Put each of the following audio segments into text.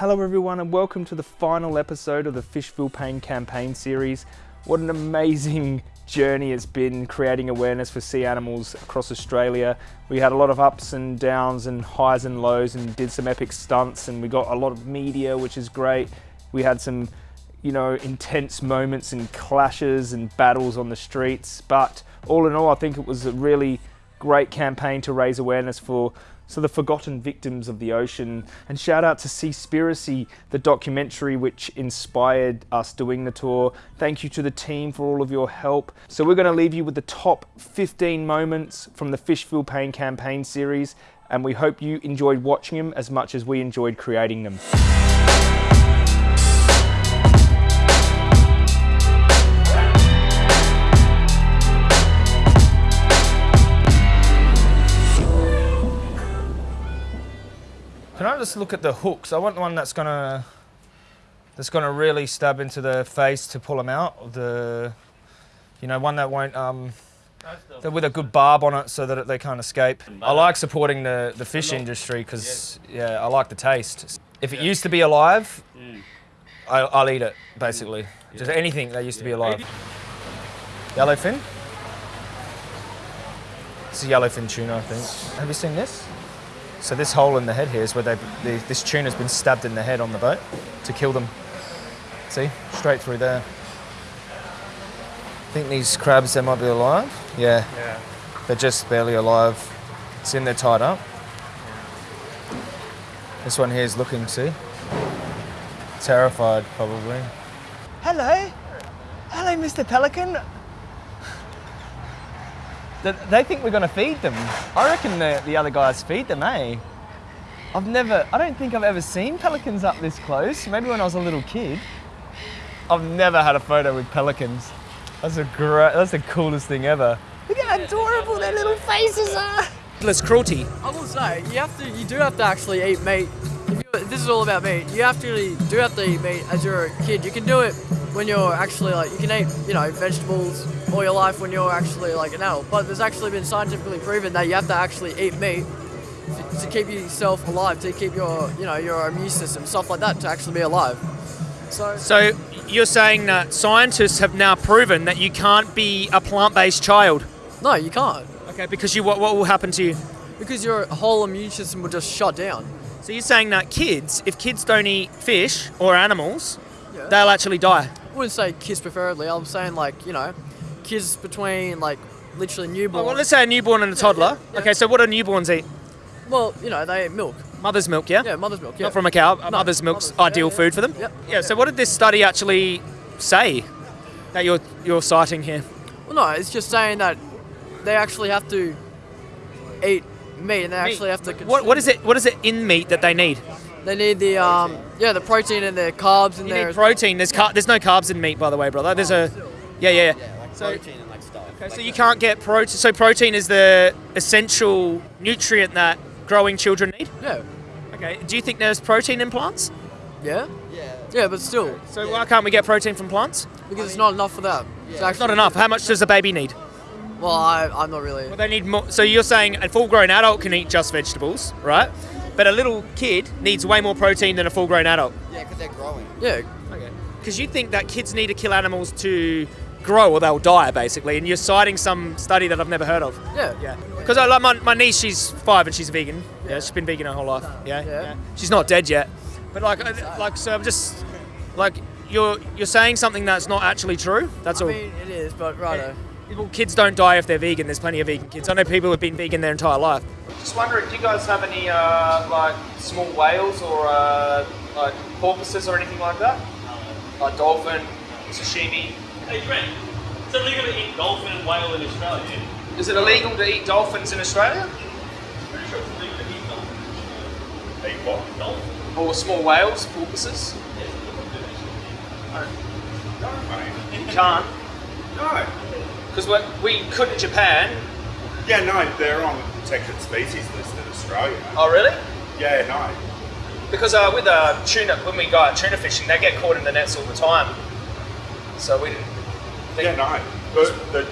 Hello, everyone, and welcome to the final episode of the Fish Feel Pain campaign series. What an amazing journey it's been creating awareness for sea animals across Australia. We had a lot of ups and downs and highs and lows and did some epic stunts and we got a lot of media, which is great. We had some, you know, intense moments and clashes and battles on the streets. But all in all, I think it was a really great campaign to raise awareness for so the forgotten victims of the ocean. And shout out to Seaspiracy, the documentary which inspired us doing the tour. Thank you to the team for all of your help. So we're going to leave you with the top 15 moments from the Fish Feel Pain campaign series, and we hope you enjoyed watching them as much as we enjoyed creating them. Just look at the hooks? I want one that's gonna that's gonna really stab into the face to pull them out. The you know one that won't um with a good barb on it so that they can't escape. I like supporting the the fish industry because yeah I like the taste. If it used to be alive, I, I'll eat it basically. Just anything that used to be alive. Yellowfin. This is yellowfin tuna, I think. Have you seen this? So this hole in the head here is where they, the, this tuna's been stabbed in the head on the boat to kill them. See, straight through there. I think these crabs, they might be alive. Yeah, Yeah. they're just barely alive. It's in they're tied up. This one here is looking, see? Terrified, probably. Hello. Hello, Mr. Pelican. Th- They think we're going to feed them. I reckon the, the other guys feed them, eh? I've never, I don't think I've ever seen pelicans up this close. Maybe when I was a little kid. I've never had a photo with pelicans. That's a great, that's the coolest thing ever. Look how adorable their little faces are. Less cruelty. I will say, you have to, you do have to actually eat meat. This is all about meat. You actually do have to eat meat as you're a kid. You can do it when you're actually like, you can eat, you know, vegetables all your life when you're actually like an adult. But there's actually been scientifically proven that you have to actually eat meat to, to keep yourself alive, to keep your, you know, your immune system, stuff like that, to actually be alive. So, So you're saying that scientists have now proven that you can't be a plant-based child. no, you can't. Okay, because you what, what will happen to you? Because your whole immune system will just shut down. So you're saying that kids, if kids don't eat fish or animals, Yeah. they'll actually die. I wouldn't say kids preferably. I'm saying like you know, kids between like literally newborn. Oh, well, let's say a newborn and a toddler. yeah. Okay, so what do newborns eat? Well, you know, they eat milk. Mother's milk, yeah? Yeah, mother's milk. Yeah. Not from a cow. No, mother's milk's mother's- ideal yeah, yeah. food for them. Yep. Yeah. So what did this study actually say that you're you're citing here? Well, no, it's just saying that they actually have to eat meat, and they Meat. actually have to. What what is it? What is it in meat that they need? They need the um, yeah, the protein and the carbs in You there. need protein. There's car- there's no carbs in meat, by the way, brother. There's a yeah yeah. yeah. like So, okay, so you can't get protein. So protein is the essential nutrient that growing children need. Yeah. Okay. Do you think there's protein in plants? Yeah. Yeah. Yeah, but still, So why can't we get protein from plants? because it's not enough for that. It's actually Not enough. How much does a baby need? Well, I, I'm not really. Well, they need more. So you're saying a full-grown adult can eat just vegetables, right? But a little kid needs way more protein than a full-grown adult. Yeah. Because they're growing. Yeah. Okay. Because you think that kids need to kill animals to grow or they'll die, basically, and you're citing some study that I've never heard of. Yeah. Yeah. Because I like my, my niece, she's five and she's vegan. Yeah. she's been vegan her whole life. Yeah. Yeah. She's not dead yet. But like, I- like, so I'm just like you're you're saying something that's not actually true. That's I all. mean, it is, but righto. Well, kids don't die if they're vegan. There's plenty of vegan kids. I know people who've been vegan their entire life. Just wondering, do you guys have any uh, like small whales or uh, like porpoises or anything like that? Like dolphin, sashimi. Hey Trent, it's illegal to eat dolphin and whale in Australia. Is it illegal to eat dolphins in Australia? Pretty sure it's illegal to eat dolphin. Eat what? Dolphin. Or small whales, porpoises? No, mate. You can't. No. Because we could in Japan. Yeah, no, they're on protected species list in Australia. Oh, really? Yeah, no. Because uh, with uh, tuna, when we go out tuna fishing, they get caught in the nets all the time. So we didn't think Yeah, no. The, the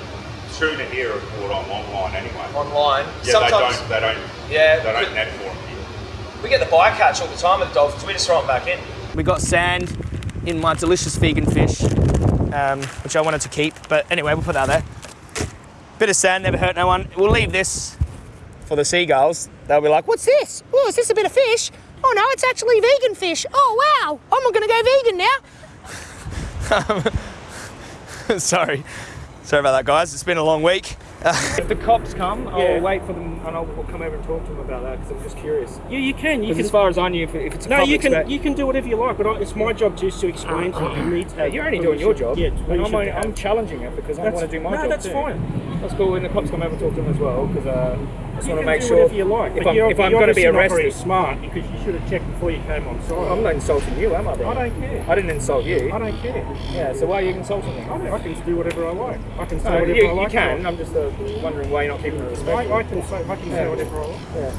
tuna here are caught on longline anyway. online. Yeah, Sometimes, they don't. They don't. yeah, They don't net for them here. We get the bycatch all the time with the dolphins. We just throw them back in. We got sand in my delicious vegan fish, um, which I wanted to keep. But anyway, we'll put that there. Bit of sand, never hurt no one. We'll leave this for the seagulls. They'll be like, "What's this? Oh, is this a bit of fish? Oh no, it's actually vegan fish. Oh wow, I'm not gonna go vegan now." Sorry. Sorry about that, guys. It's been a long week. If the cops come, I'll Yeah. wait for them and I'll come over and talk to them about that because I'm just curious. Yeah, you can. You can. as far as I knew, if, if it's a no, you can. You can do whatever you like, but I, it's my job just to explain to you. You to. Yeah, you're only doing your job. Yeah, and I'm, only, I'm challenging it because I want to do my no, job that's too. fine. That's cool. When the cops come over and talk to them as well, because uh, just You want to make sure you like. if I'm, if I'm going to be obviously not arrested. smart because you should have checked before you came on site. I'm not insulting you, am I? Bro? I don't care. I didn't insult you. I don't care. Yeah. So why are you insulting me? I, I can do whatever I like. I can say No, whatever you, I you like. can. I'm just uh, wondering why you're not keeping it respectful. I, I can say. I can say whatever I like.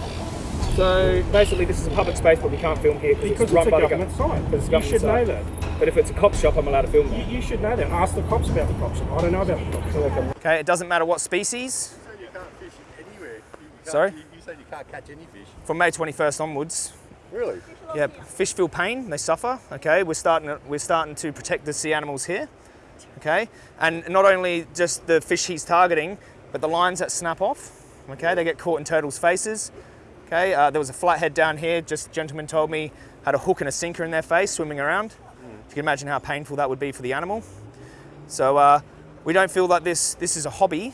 So basically, this is a public space, but we can't film here Because it's it's run a by the government gov- site. because it's You government should know that. But if it's a cop shop, I'm allowed to film there. You, you should know that. Ask the cops about the cops. I don't know about the cops. Okay, it doesn't matter what species. You can't fish anywhere. You can't- Sorry? You, you said you can't catch any fish. From May 21st onwards, Really? yeah, fish feel pain, they suffer. Okay, we're starting to, we're starting to protect the sea animals here. Okay, and not only just the fish he's targeting, but the lines that snap off. Okay, they get caught in turtles' faces. Okay, uh, there was a flathead down here. Just a gentleman told me had a hook and a sinker in their face swimming around. If you can imagine how painful that would be for the animal. So uh, we don't feel that this this is a hobby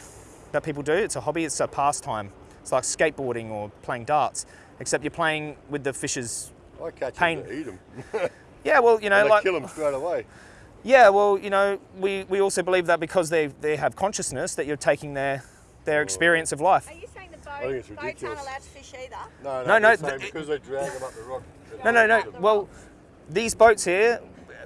that people do. It's a hobby. It's a pastime. It's like skateboarding or playing darts, except you're playing with the fish's. I catch Pain. them to eat them. Yeah, well, you know, and I like kill them straight away. yeah, well, you know, we, we also believe that because they they have consciousness that you're taking their their experience of life. Are you saying the think it's boat, boats aren't allowed to fish either? No, No, no, no, no. Saying th- because they drag them up the rock. No, no, no. Well, these boats here.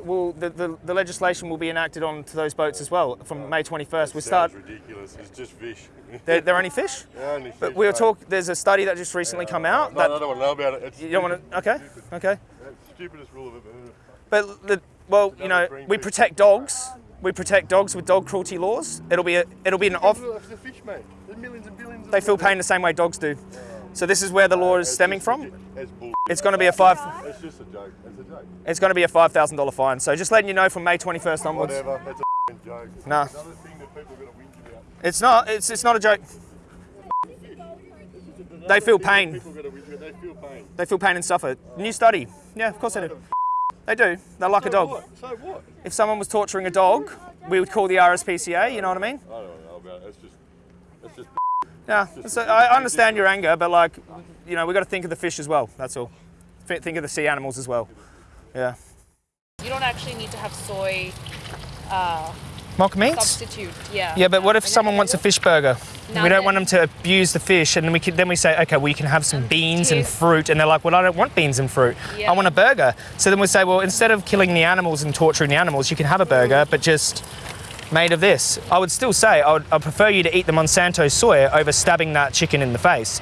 Will the, the, the legislation will be enacted onto those boats as well from May 21st. We start. Ridiculous. It's just fish. They're, they're only fish, They're only but we were mate. talk. There's a study that just recently come out No, that I don't want to know about it. It's you don't want to. Okay, okay. That's stupidest rule of it. But the, well, you know, we protect dogs. We protect dogs with dog cruelty laws. It'll be a, it'll be an off. The fish, mate. There's millions and billions. of They feel pain the same way dogs do. So this is where the law is stemming from. It's going to be a five. It's just a joke. It's a joke. It's going to be a five thousand dollar fine. So just letting you know from May 21st onwards. Whatever. It's a joke. It's Nah. Thing that people are going to whinge about. It's not. It's it's not a joke. They feel pain. People are going to whinge about. They feel pain. They feel pain and suffer. New study. Yeah, of course they do. They do. They're like a dog. what? So what? If someone was torturing a dog, we would call the RSPCA. You know what I mean? I don't know about it. It's just. It's just. Yeah. So I understand your anger, but like, you know, we've got to think of the fish as well. That's all. Think of the sea animals as well. Yeah. You don't actually need to have soy uh, Mock meats. substitute. Yeah. Yeah, but what if someone wants a fish burger? Now we don't then- want them to abuse the fish, and then we can, then we say, okay, well you can have some beans and fruit, and they're like, well I don't want beans and fruit. Yeah. I want a burger. So then we say, well instead of killing the animals and torturing the animals, you can have a burger, but just made of this. I would still say I would I prefer you to eat the Monsanto soy over stabbing that chicken in the face.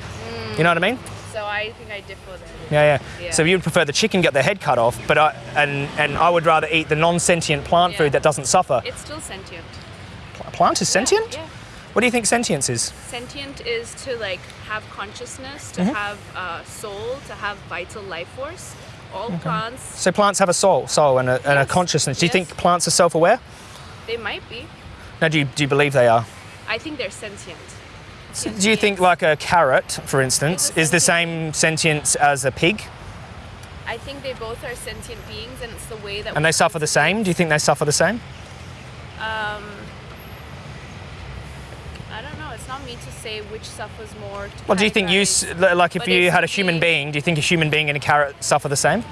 You know what I mean? So I think I differ there. Yeah, yeah. Yeah. So you would prefer the chicken get their head cut off, but I, and and I would rather eat the non-sentient plant Yeah. food that doesn't suffer. It's still sentient. A plant is sentient. Yeah. What do you think sentience is? Sentient is to like have consciousness, to have uh, soul, to have vital life force. All plants, So plants have a soul, soul and a, and a consciousness. Do you think plants are self-aware? They might be. No, do you, do you believe they are? I think they're sentient. So do you think like a carrot, for instance, is the same sentience as a pig I think they both are sentient beings, and it's the way that. and they suffer the same? Do you think they suffer the same? Um, I don't know. It's not me to say which suffers more. Well, do you think you, categorize. s- li- like if But you had a human being, do you think a human being and a carrot suffer the same?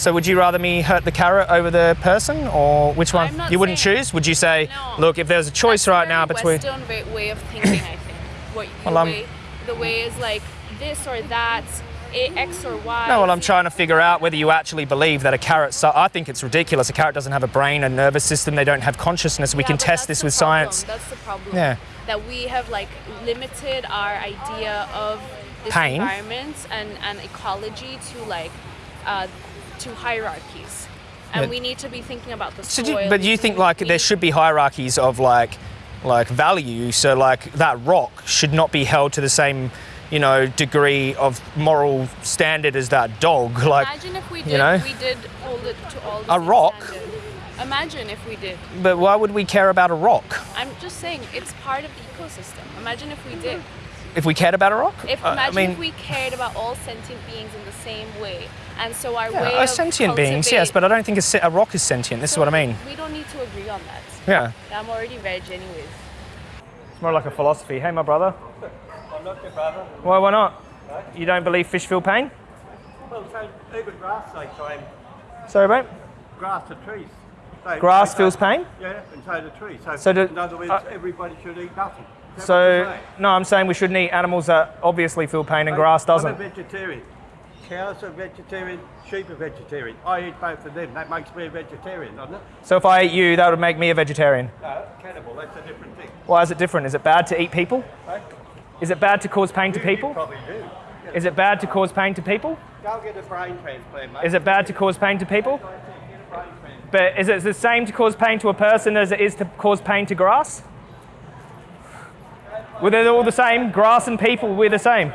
So would you rather me hurt the carrot over the person or which one? You wouldn't choose? Would you say, No. look, if there's a choice right now between... Western way, way of thinking, I think. What Well, the way, the way is like this or that, X or Y. No, well, I'm trying to figure out whether you actually believe that a carrot. So I think it's ridiculous. A carrot doesn't have a brain, a nervous system. They don't have consciousness. We Yeah, can test this with problem. science. That's the problem. Yeah. That we have like limited our idea of this Pain. environment and, and ecology to like uh, to hierarchies. And Yeah. we need to be thinking about the So soil. do you, but you think like there should be hierarchies of like like value? So like that rock should not be held to the same you know, degree of moral standard as that dog. Like, Imagine if we did, you know? we did hold it to all the A rock? standard. Imagine if we did. but why would we care about a rock? I'm just saying, it's part of the ecosystem. Imagine if we did. If we cared about a rock? If Uh, I imagine mean, if we cared about all sentient beings in the same way, and so our yeah, way of sentient beings, yes, but I don't think a, a rock is sentient. This is what I mean. We don't need to agree on that. Yeah. I'm already veg, anyways. It's more like a philosophy. Hey, my brother. I'm not your brother. Why? Why not? You don't believe fish feel pain? Well, so even grass they climb Sorry, mate. grass to trees. So Grass they feels go- pain. Yeah, and so do trees. So, So do- in other words, uh, everybody should eat nothing. Is that what So no, I'm saying we shouldn't eat animals that obviously feel pain and grass I'm doesn't. a vegetarian. Cows are vegetarian, sheep are vegetarian. I eat both of them. That makes me a vegetarian, doesn't it? So if I ate you, that would make me a vegetarian. No, cannibal, that's a different thing. Why is it different? Is it bad to eat people? Is it bad to cause pain to You- you people? probably do. Is it bad to cause pain to people? Go get a brain transplant, mate. Is it bad to cause pain to people? But is it the same to cause pain to a person as it is to cause pain to grass? Well, they're all the same. Grass and people, we're the same.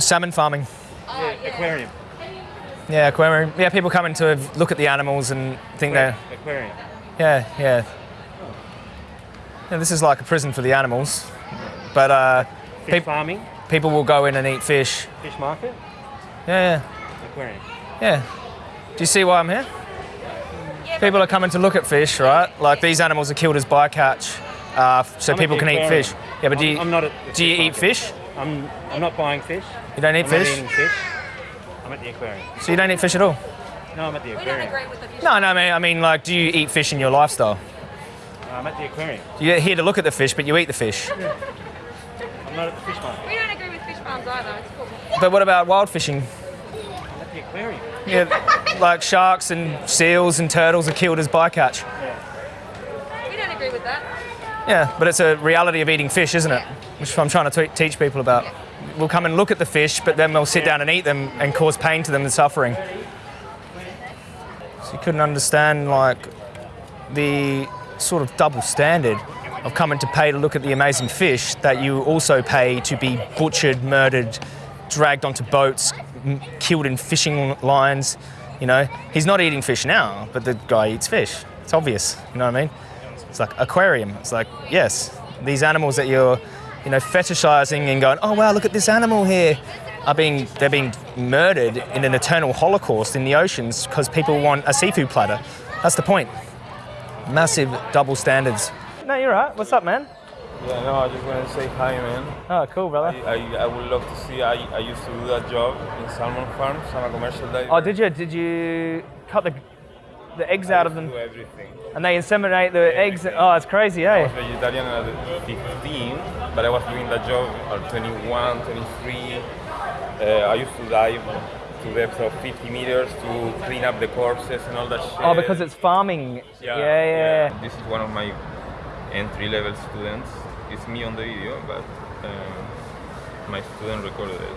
Salmon farming. Aquarium. Yeah, aquarium. Yeah, people come in to look at the animals and think they're. Aquarium. Yeah, yeah. Yeah, this is like a prison for the animals. But uh, Fish Peop- farming, people will go in and eat fish. fish market, Yeah, yeah. aquarium. yeah. Yeah. Do you see why I'm here? Yeah, People are coming to look at fish, right? Like these animals are killed as bycatch, uh, so I'm people the can eat fish. Yeah, but do I'm- you, I'm not at the do you fish eat fish? I'm, I'm not buying fish. You don't eat I'm fish? not eating fish. I'm at the aquarium. So you don't eat fish at all? No, I'm at the aquarium. with the fish. No, no, I mean, I mean, like, do you eat fish in your lifestyle? I'm at the aquarium. You're here to look at the fish, but you eat the fish. I'm not at the fish market. We don't agree with fish farms either. It's cool. But what about wild fishing? I'm at the aquarium. Yeah, like sharks and seals and turtles are killed as bycatch. We don't agree with that. Yeah, but it's a reality of eating fish, isn't it? Which I'm trying to t- teach people about. We'll come and look at the fish, but then we'll sit down and eat them and cause pain to them and suffering. So you couldn't understand like the sort of double standard of coming to pay to look at the amazing fish that you also pay to be butchered, murdered, dragged onto boats, m- killed in fishing lines. You know, he's not eating fish now, but the guy eats fish. It's obvious. You know what I mean? It's like aquarium. It's like yes, these animals that you're, you know, fetishizing and going, oh wow, look at this animal here, are being they're being murdered in an eternal holocaust in the oceans because people want a seafood platter. That's the point. Massive double standards. No, you're right. What's up, man? Yeah, no, I just want to say hi, man. Oh, cool, I, brother. I, I would love to see. I, I used to do that job in salmon farms. I'm a commercial diver. Oh, did you? Did you cut the the eggs out of them everything. and they inseminate the eggs? Oh, it's crazy, I was eh? vegetarian at 15, but I was doing that job at 21, 23. Uh, I used to dive to depth of 50 meters to clean up the corpses and all that shit. Oh, because it's farming. Yeah, yeah. yeah. This is one of my entry-level students. It's me on the video, but uh, my student recorded it.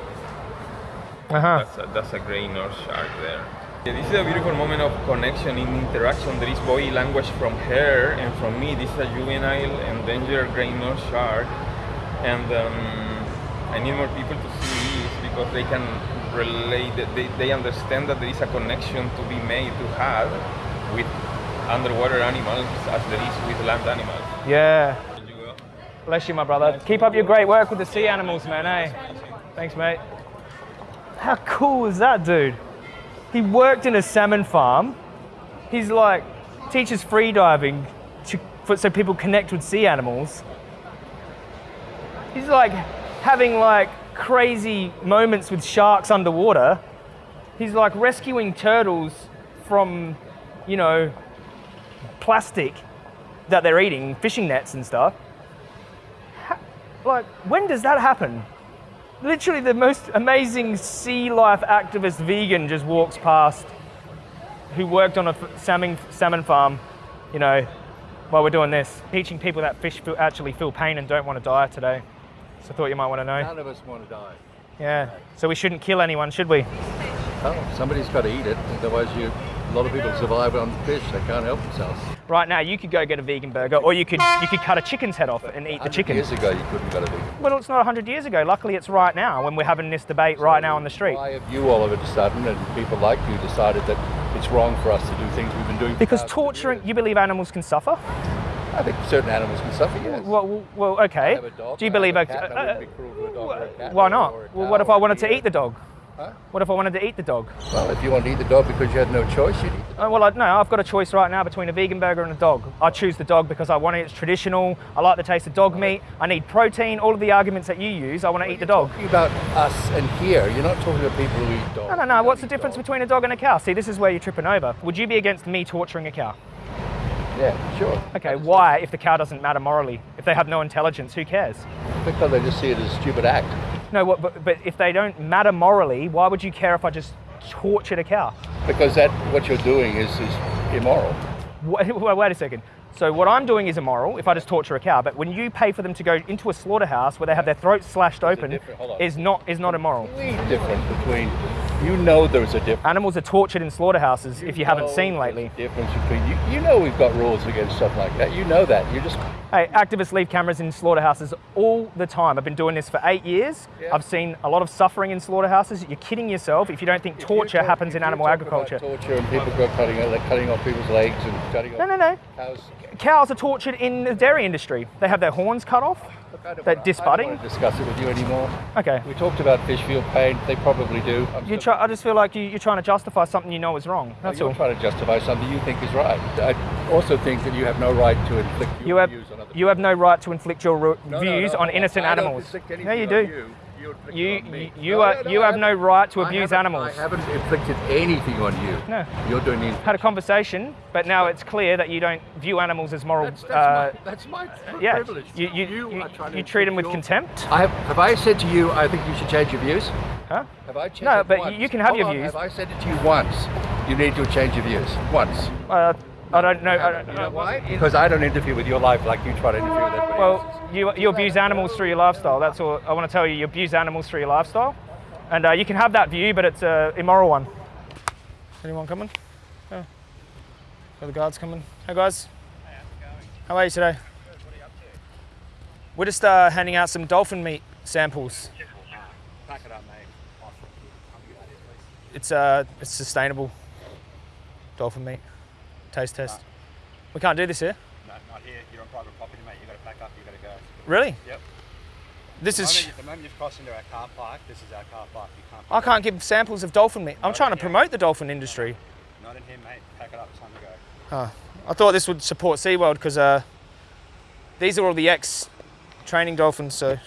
Uh huh. That's a, that's a grey nurse shark there. Yeah, this is a beautiful moment of connection in interaction. There is body language from her and from me. This is a juvenile endangered grey nurse shark, and um, I need more people to see this because they can relate. They, they understand that there is a connection to be made to have with underwater animals as there is with land animals. Yeah. Did you go? Bless you, my brother. Keep up your great work with the sea animals, man, eh? Thanks, mate. How cool is that, dude? He worked in a salmon farm. He's like, teaches free diving to, for, so people connect with sea animals. He's like having like crazy moments with sharks underwater. He's like rescuing turtles from, you know, plastic that they're eating, fishing nets and stuff. Ha- Like, when does that happen? Literally, the most amazing sea life activist vegan just walks past who worked on a f- salmon, salmon farm, you know, while we're doing this, teaching people that fish feel, actually feel pain and don't want to die today. So I thought you might want to know. None of us want to die. Yeah. So we shouldn't kill anyone, should we? Oh, somebody's got to eat it. Otherwise, you, a lot of people survive on fish. They can't help themselves. Right now, you could go get a vegan burger, or you could you could cut a chicken's head off and eat the chicken. Years ago, you couldn't go to vegan. Well, it's not 100 years ago. Luckily, it's right now when we're having this debate right now on the street. Why have you all of a sudden, and people like you, decided that it's wrong for us to do things we've been doing? for Because torturing, you believe animals can suffer? I think certain animals can suffer, yes. Well, well, okay. have a dog, Do you believe? a a- cat, I uh, be cruel to a a why not? a Well, what if I wanted to eat the dog? Huh? What if I wanted to eat the dog? Well, if you want to eat the dog because you had no choice, you'd eat Uh, well, I, no, I've got a choice right now between a vegan burger and a dog. I choose the dog because I want it. It's traditional. I like the taste of dog meat. I need protein. All of the arguments that you use, I want to eat the dog. talking about us and here. You're not talking about people who eat dogs. No, no, no. What's the difference between a dog and a cow? See, this is where you're tripping over. Would you be against me torturing a cow? Yeah, sure. Okay, why? If the cow doesn't matter morally, if they have no intelligence, who cares? Because they just see it as a stupid act. No, but, but if they don't matter morally, why would you care if I just tortured a cow? Because that what you're doing is, is immoral. Wait, wait a second. So what I'm doing is immoral if I just torture a cow, but when you pay for them to go into a slaughterhouse where they have their throats slashed open, hold on. is not is not immoral. Completely different between. You know there's a difference. Animals are tortured in slaughterhouses if you haven't seen lately. difference between you. You know we've got rules against stuff like that. You know that. You just Hey, activists leave cameras in slaughterhouses all the time. I've been doing this for eight years. Yeah. I've seen a lot of suffering in slaughterhouses. You're kidding yourself if you don't think If torture talk- happens in you animal agriculture. Torture and people go cutting like cutting off people's legs and cutting No, no, no. cows. Cows are tortured in the dairy industry. They have their horns cut off. Look, I don't They're wanna- I don't disbudding. discuss it with you anymore. Okay. We talked about fish feel pain. They probably do. You try, I just feel like you, you're trying to justify something you know is wrong. That's you're all. trying to justify something you think is right. I also think that you have no right to inflict your You have views on other you have no right to inflict your No, no, views no, on innocent animals. Yeah, you do. You, you, You it on me. you, you are no, you I have no right to abuse haven't- animals. I haven't inflicted anything on you. No. You're doing the Had a conversation, but now it's clear that you don't view animals as moral. That's, that's, uh, my, that's my yeah, privilege. you you, you, to you treat them with contempt. I have, have I said to you, I think you should change your views? Huh? Have I changed No, but once? you can have Hold your on, views. Have I said it to you once? You need to change your views. Once. Uh, I don't know. I don't, You know why? Because I don't interfere with your life like you try to interfere with everybody else's. Well, you, you abuse animals through your lifestyle. That's all I want to tell you. You abuse animals through your lifestyle. And uh, you can have that view, but it's an immoral one. Anyone coming? Yeah. Are the guards coming? Hey guys. How are you today? We're just uh, handing out some dolphin meat samples. Pack it up, mate. It's uh, it's sustainable dolphin meat. Taste test. We can't do this here. No, not here. You're on private property, mate. You've got to pack up. you've got to go. Really? Yep. This The is. moment, the moment you've crossed into our car park, this is our car park. You can't. I can't give samples of dolphin meat. I'm trying to promote the dolphin industry. Not in here, mate. Pack it up. It's time to go. Oh, I thought this would support SeaWorld because uh, these are all the ex training dolphins. So, do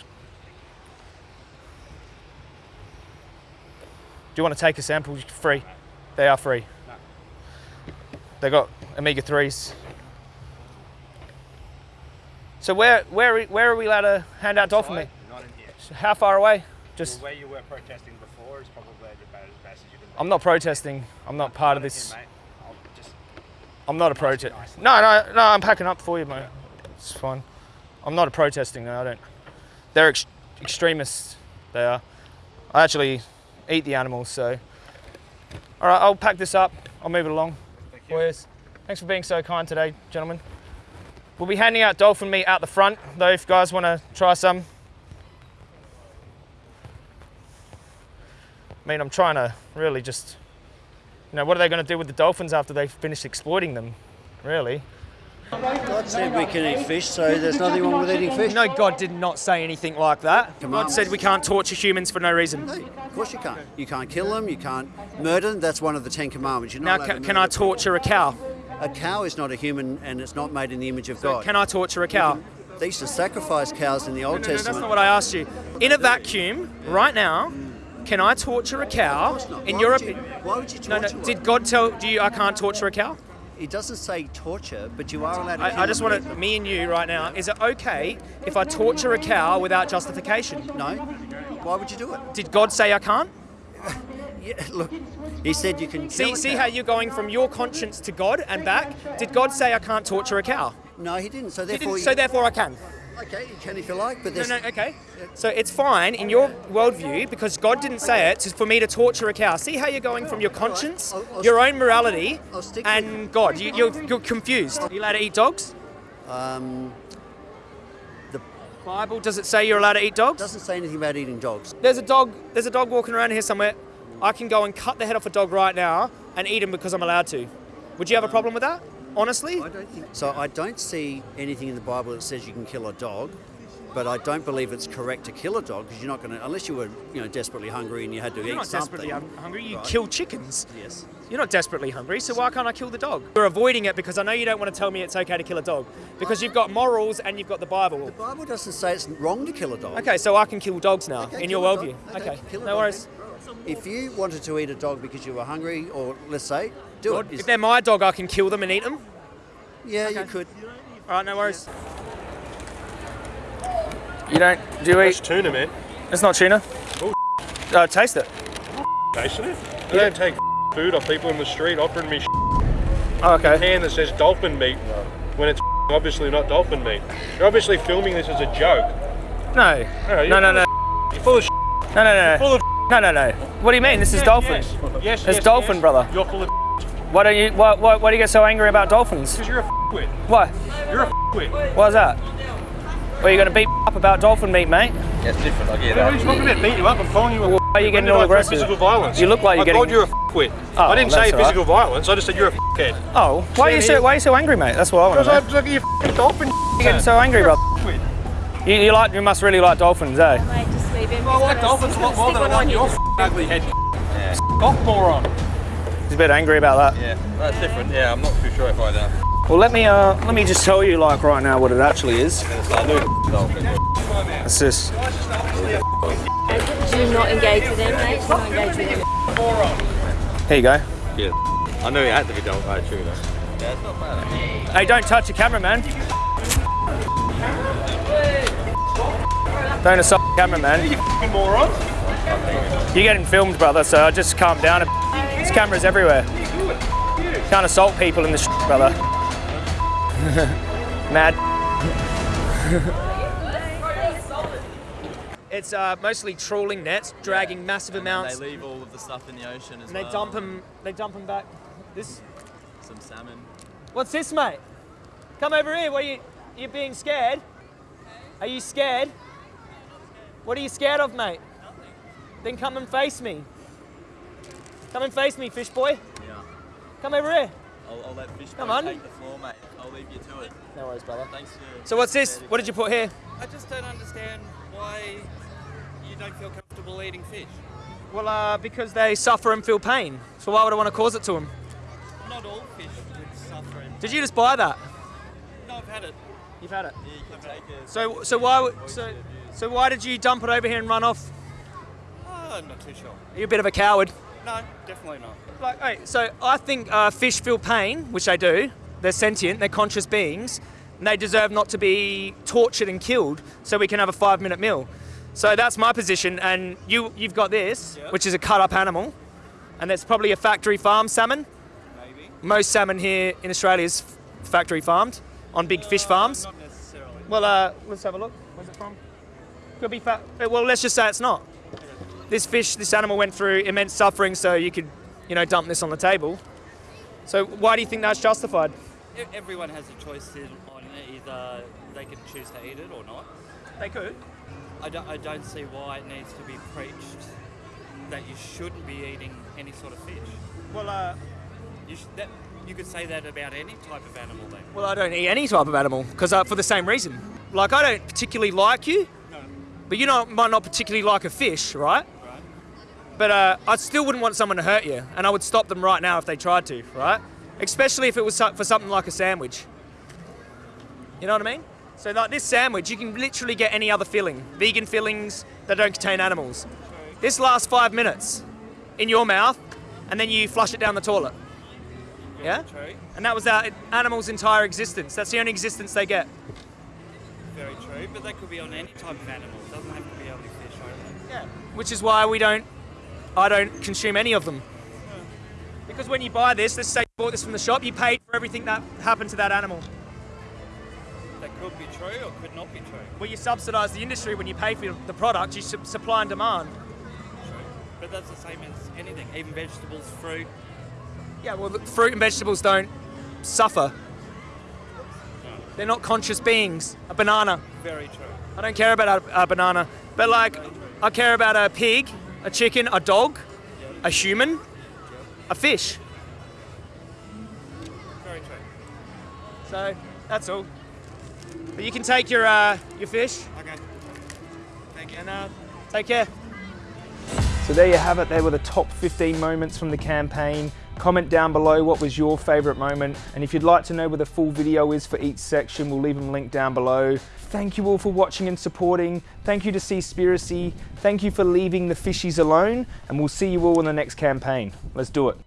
you want to take a sample? Free. They are free. They got omega threes. So where where where are we allowed to hand out dolphin meat? Not in here. How far away? Just Well, where you were protesting before is probably about as bad as you can. I'm not protesting. I'm not part of this. here, mate. I'll just I'm not a protest. No, no, no. I'm packing up for you, mate. It's fine. I'm not a protesting. No, I don't. They're ex- extremists. They are. I actually eat the animals, so. All right, I'll pack this up. I'll move it along. Thanks for being so kind today, gentlemen. We'll be handing out dolphin meat out the front, though, if you guys want to try some. I mean, I'm trying to really just you know, what are they going to do with the dolphins after they've finished exploiting them? Really? God said we can eat fish, so there's nothing wrong with eating fish. No, God did not say anything like that. God said we can't torture humans for no reason. Of course you can't. You can't kill them, you can't murder them. That's one of the Ten Commandments. You're Now, not allowed can, to can I murder torture a cow? A cow is not a human and it's not made in the image of God. Can I torture a cow? They used to sacrifice cows in the Old No, no, no, Testament. that's not what I asked you. In a vacuum, right now, can I torture a cow? In Why your would you- Why would you No, torture no. one? Did God tell you I can't torture a cow? It doesn't say torture, but you are allowed to I, I just want to, me and you right now, is it okay if I torture a cow without justification? No. Why would you do it? Did God say I can't? Yeah, look, he said you can See, see how you're going from your conscience to God and back? Did God say I can't torture a cow? No, he didn't. So He therefore, didn't, so therefore I can. Okay, you can if you like, but there's no, no, okay. So it's fine in your worldview because God didn't say it for me to torture a cow. See how you're going from your conscience, your own morality, and God. You, you're, you're confused. Are you allowed to eat dogs? um, the Bible does it say you're allowed to eat dogs? doesn't say anything about eating dogs. There's a dog. There's a dog walking around here somewhere. I can go and cut the head off a dog right now and eat him because I'm allowed to. Would you have a problem with that? Honestly? I don't think so. I don't see anything in the Bible that says you can kill a dog, but I don't believe it's correct to kill a dog because you're not going to, unless you were, you know, desperately hungry and you had to You're eat not desperately hun- hungry. You Right. kill chickens. Yes. You're not desperately hungry, so why can't I kill the dog? You're avoiding it because I know you don't want to tell me it's okay to kill a dog because you've got morals and you've got the Bible. The Bible doesn't say it's wrong to kill a dog. Okay, so I can kill dogs now Okay, in your worldview. Okay, Okay, no worries. If you wanted to eat a dog because you were hungry, or let's say, do it. If they're my dog, I can kill them and eat them. Yeah, you could. All right, no worries. You don't do you That's eat? tuna, man. It's not tuna. Uh, taste it. Tasting it. I don't take food off people in the street offering me Oh, okay. can that says dolphin meat when it's obviously not dolphin meat. You're obviously filming this as a joke. No. No, No, no, no. You're full of No, no, no. full of No, no, no. What do you mean? This is Yeah, dolphin. Yes, yes, It's yes, dolphin, yes. brother. You're full of Why don't you? Why, why, why do you get so angry about dolphins? because you're a wit. Why? You're a wit. Why's that? Well, you're gonna beat up about dolphin meat, mate. Yeah, it's different. I get What are you talking about? Beat you up? I'm calling you a Why are you getting all I aggressive? Physical violence. You look like you're I getting. called you a f***wit. Oh, I didn't say all right. physical violence. I just said you're a f***head. Oh, why are you so? Why are you so angry, mate? That's what I want Because to I know. was looking at your f***ing dolphin. You're getting so angry, bro. You, you like? You must really like dolphins, eh? Might just. I like dolphins a lot more than I like your ugly head. Off moron. He's a bit angry about that. Yeah, that's different. Yeah, I'm not too sure if I know. Well, let me uh, let me just tell you, like right now, what it actually is. It's this. Do not engage with him, mate. Do not engage with him. Here you go. Yeah. I know he had to be done by true though. Yeah, it's not bad. Hey, don't touch the camera, man. Don't assault the camera, man. You f***ing moron. You're getting filmed, brother, so just calm down. There's cameras everywhere. Can't assault people in the shit, brother. Mad. It's uh, mostly trawling nets, dragging massive amounts, They leave all of the stuff in the ocean as and they dump them. They dump them back. This. Some salmon. What's this, mate? Come over here. What are you? You being scared? Are you scared? What are you scared of, mate? Nothing. Then come and face me. Come and face me, fish boy. Yeah. Come over here. I'll, I'll let fish Come boy on. take the floor, mate. I'll leave you to it. No worries, brother. Thanks for. So what's this? What did you put here? I just don't understand why you don't feel comfortable eating fish. Well, uh, because they suffer and feel pain. So why would I want to cause it to them? Not all fish would suffer. And... Did you just buy that? No, I've had it. You've had it. Yeah, you can take it. So so why would- so so why did you dump it over here and run off? Oh, I'm not too sure. Are you a bit of a coward? No, definitely not. Like, hey, so I think uh, fish feel pain, which they do. They're sentient, they're conscious beings, and they deserve not to be tortured and killed so we can have a five minute meal. So that's my position, and you, you've got this, which is a cut up animal, and it's probably a factory farm salmon. Maybe. Most salmon here in Australia is factory farmed on big fish farms. Not necessarily. Well, uh, let's have a look. Where's it from? Could be fat. Well, let's just say it's not. This fish, this animal went through immense suffering, so you could, you know, dump this on the table. So why do you think that's justified? Everyone has a choice on either they can choose to eat it or not. They could. I don't, I don't see why it needs to be preached that you shouldn't be eating any sort of fish. Well, uh, You, sh- that, you could say that about any type of animal then. well, I don't eat any type of animal because uh, for the same reason. Like I don't particularly like you, but you know, might not particularly like a fish, right? Right. But uh, I still wouldn't want someone to hurt you, and I would stop them right now if they tried to, right? Especially if it was for something like a sandwich. You know what I mean? So like this sandwich, you can literally get any other filling, vegan fillings that don't contain animals. This lasts five minutes in your mouth, and then you flush it down the toilet. Yeah? And that was our animal's entire existence. That's the only existence they get. True, but that could be on any type of animal. It doesn't have to be only fish only. Yeah. Which is why we don't, I don't consume any of them. Because when you buy this, let's say you bought this from the shop, you paid for everything that happened to that animal. That could could be true or could not be true. Well, you subsidise the industry when you pay for the product. You su- supply and demand. True. But that's the same as anything, even vegetables, fruit. Yeah, well, the fruit and vegetables don't suffer. They're not conscious beings. A banana. Very true. I don't care about a, a banana, but like, I care about a pig, a chicken, a dog, a human, a fish. Very true. So that's all. But you can take your uh, your fish. Okay. Thank you. And uh, take care. So there you have it. There were the top 15 moments from the campaign. Comment down below what was your favourite moment. And if you'd like to know where the full video is for each section, we'll leave them linked down below. Thank you all for watching and supporting. Thank you to Seaspiracy. Thank you for leaving the fishies alone. And we'll see you all in the next campaign. Let's do it.